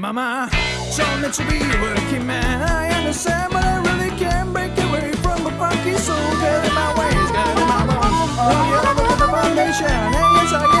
Mama told me to be a working man. I understand, but I really can't break away from a funky soul. Get in my ways, get in my bones. Love you over the foundation. And yes, I am